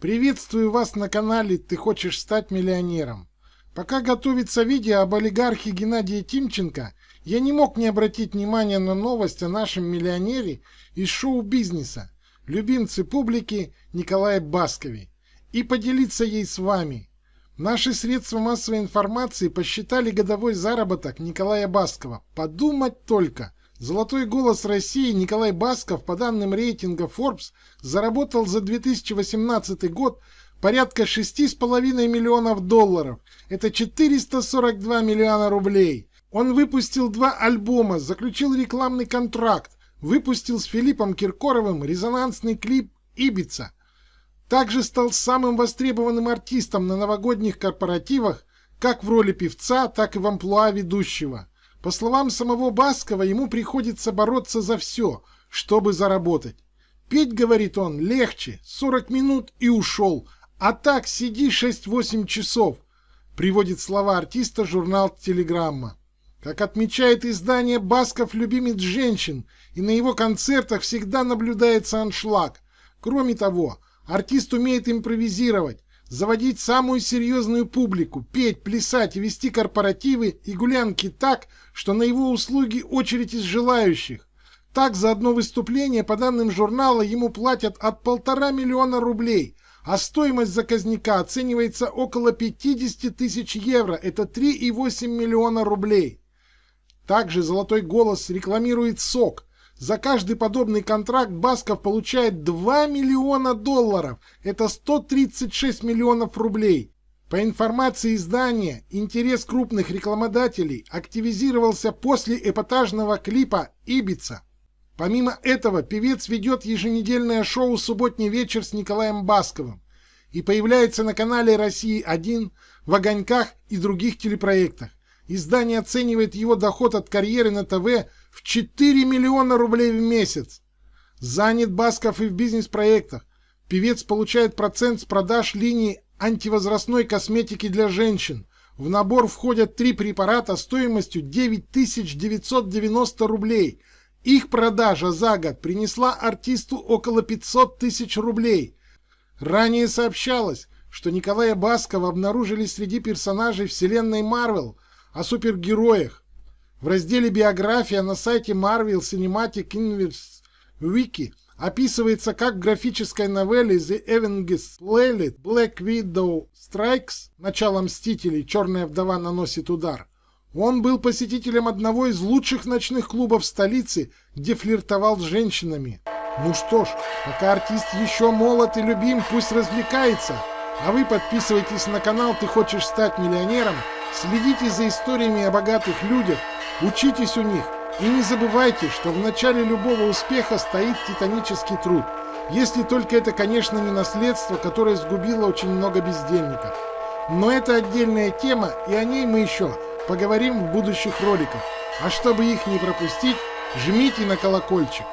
Приветствую вас на канале «Ты хочешь стать миллионером». Пока готовится видео об олигархе Геннадии Тимченко, я не мог не обратить внимания на новость о нашем миллионере из шоу-бизнеса, любимце публики Николае Баскове, и поделиться ей с вами. Наши средства массовой информации посчитали годовой заработок Николая Баскова. Подумать только! Золотой голос России Николай Басков по данным рейтинга Forbes заработал за 2018 год порядка 6,5 миллионов долларов. Это 442 миллиона рублей. Он выпустил два альбома, заключил рекламный контракт, выпустил с Филиппом Киркоровым резонансный клип «Ибица». Также стал самым востребованным артистом на новогодних корпоративах как в роли певца, так и в амплуа ведущего. По словам самого Баскова, ему приходится бороться за все, чтобы заработать. Петь, говорит он, легче, 40 минут и ушел, а так сиди 6-8 часов, приводит слова артиста журнал «Телеграмма». Как отмечает издание, Басков любимец женщин, и на его концертах всегда наблюдается аншлаг. Кроме того, артист умеет импровизировать, заводить самую серьезную публику, петь, плясать вести корпоративы и гулянки так, что на его услуги очередь из желающих. Так за одно выступление, по данным журнала, ему платят от полтора миллиона рублей, а стоимость заказника оценивается около 50 тысяч евро, это 3,8 миллиона рублей. Также «Золотой голос» рекламирует сок, за каждый подобный контракт Басков получает 2 миллиона долларов. Это 136 миллионов рублей. По информации издания, интерес крупных рекламодателей активизировался после эпатажного клипа «Ибица». Помимо этого, певец ведет еженедельное шоу «Субботний вечер» с Николаем Басковым и появляется на канале «России-1», в «Огоньках» и других телепроектах. Издание оценивает его доход от карьеры на ТВ в 4 миллиона рублей в месяц. Занят Басков и в бизнес-проектах. Певец получает процент с продаж линии антивозрастной косметики для женщин. В набор входят три препарата стоимостью 9990 рублей. Их продажа за год принесла артисту около 500 тысяч рублей. Ранее сообщалось, что Николая Баскова обнаружили среди персонажей вселенной Марвел о супергероях. В разделе «Биография» на сайте Marvel Cinematic Universe Wiki описывается, как в графической новелле The Avengers Playlist Black Widow Strikes «Начало Мстителей. Черная вдова наносит удар». Он был посетителем одного из лучших ночных клубов столицы, где флиртовал с женщинами. Ну что ж, пока артист еще молод и любим, пусть развлекается. А вы подписывайтесь на канал «Ты хочешь стать миллионером», следите за историями о богатых людях, Учитесь у них и не забывайте, что в начале любого успеха стоит титанический труд. Если только это, конечно, не наследство, которое сгубило очень много бездельников. Но это отдельная тема, и о ней мы еще поговорим в будущих роликах. А чтобы их не пропустить, жмите на колокольчик.